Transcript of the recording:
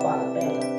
Konten.